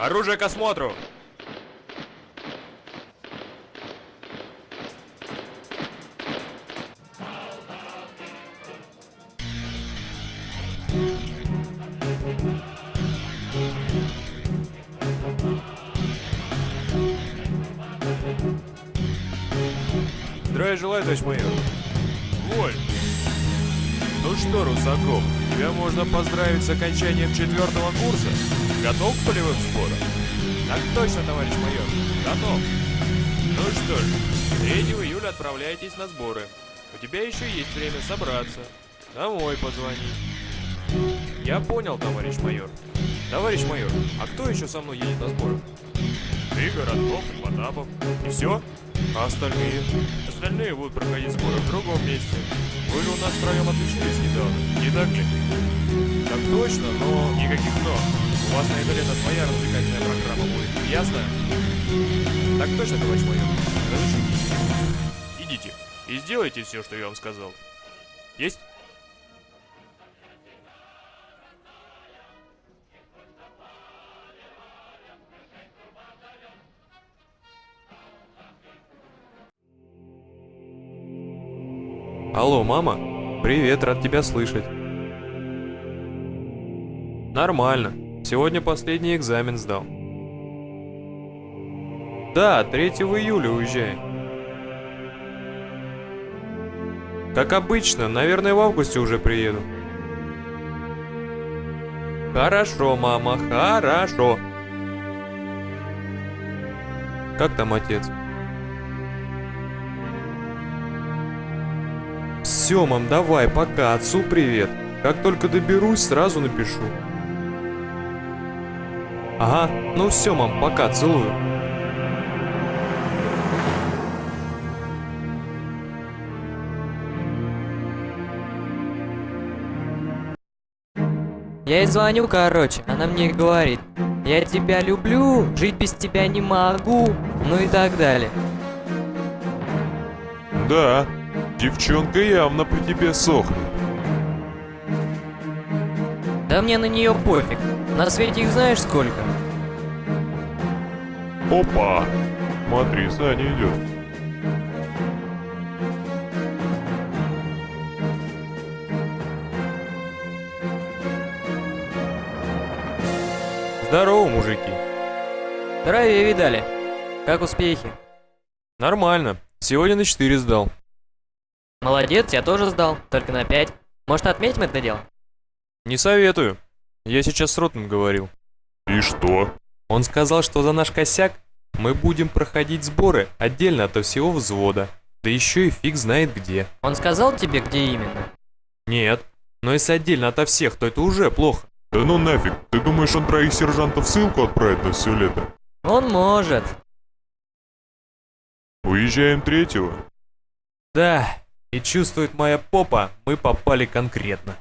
Оружие к осмотру! Здравия желаю, товарищ майор. Воль. Ну что, Русаков, тебя можно поздравить с окончанием четвертого курса. Готов к полевым сборам? Так точно, товарищ майор. Готов. Ну что ж, 3 июля отправляйтесь на сборы. У тебя еще есть время собраться. Домой позвонить. Я понял, товарищ майор. Товарищ майор, а кто еще со мной едет на сборы? Ты, Городков и Потапов. И все? А остальные? Остальные будут проходить сборы в другом месте. Вы же у нас втроем отличились недавно, не так ли? Так точно, но никаких но. У вас на это лето своя развлекательная программа будет, ясно? Так точно, товарищ майор. Разрешите. Идите и сделайте все, что я вам сказал. Есть? Алло, мама? Привет, рад тебя слышать. Нормально. Сегодня последний экзамен сдал. Да, 3 июля уезжаем. Как обычно, наверное, в августе уже приеду. Хорошо, мама, хорошо. Как там отец? Все, мам, давай, пока, отцу привет. Как только доберусь, сразу напишу. Ага, ну все, мам, пока, целую. Я ей звоню, короче, она мне говорит, я тебя люблю, жить без тебя не могу, ну и так далее. Да, девчонка явно по тебе сохнет. Да мне на нее пофиг. На свете их знаешь сколько? Опа! Смотри, Саня идет. Здорово, мужики. Здравия видали. Как успехи? Нормально. Сегодня на 4 сдал. Молодец, я тоже сдал, только на 5. Может отметим это дело? Не советую. Я сейчас с Ротным говорил. И что? Он сказал, что за наш косяк мы будем проходить сборы отдельно от всего взвода. Да еще и фиг знает где. Он сказал тебе, где именно? Нет. Но если отдельно ото всех, то это уже плохо. Да ну нафиг, ты думаешь, он троих сержантов в ссылку отправит на все лето? Он может. Уезжаем третьего? Да, и чувствует моя попа, мы попали конкретно.